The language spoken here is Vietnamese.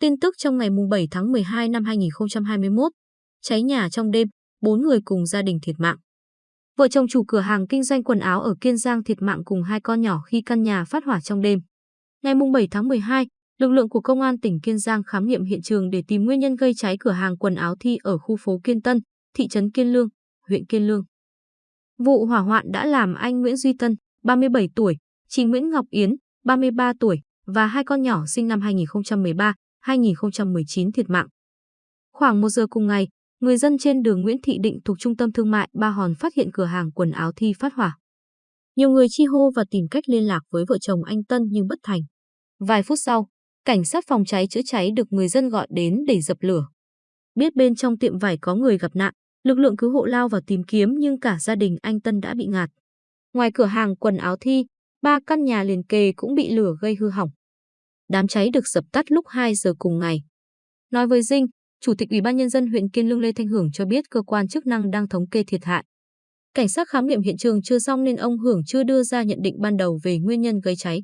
Tin tức trong ngày 7 tháng 12 năm 2021. Cháy nhà trong đêm, 4 người cùng gia đình thiệt mạng. Vợ chồng chủ cửa hàng kinh doanh quần áo ở Kiên Giang thiệt mạng cùng hai con nhỏ khi căn nhà phát hỏa trong đêm. Ngày 7 tháng 12, lực lượng của Công an tỉnh Kiên Giang khám nghiệm hiện trường để tìm nguyên nhân gây cháy cửa hàng quần áo Thi ở khu phố Kiên Tân, thị trấn Kiên Lương, huyện Kiên Lương. Vụ hỏa hoạn đã làm anh Nguyễn Duy Tân, 37 tuổi, chị Nguyễn Ngọc Yến, 33 tuổi và hai con nhỏ sinh năm 2013, 2019 thiệt mạng. Khoảng 1 giờ cùng ngày, người dân trên đường Nguyễn Thị Định thuộc trung tâm thương mại Ba Hòn phát hiện cửa hàng quần áo Thi phát hỏa. Nhiều người chi hô và tìm cách liên lạc với vợ chồng anh Tân nhưng bất thành. Vài phút sau, cảnh sát phòng cháy chữa cháy được người dân gọi đến để dập lửa. Biết bên trong tiệm vải có người gặp nạn, lực lượng cứu hộ lao vào tìm kiếm nhưng cả gia đình anh Tân đã bị ngạt. Ngoài cửa hàng quần áo Thi, ba căn nhà liền kề cũng bị lửa gây hư hỏng. Đám cháy được dập tắt lúc 2 giờ cùng ngày. Nói với Dinh, Chủ tịch Ủy ban Nhân dân huyện Kiên Lương Lê Thanh Hưởng cho biết cơ quan chức năng đang thống kê thiệt hại. Cảnh sát khám nghiệm hiện trường chưa xong nên ông Hưởng chưa đưa ra nhận định ban đầu về nguyên nhân gây cháy.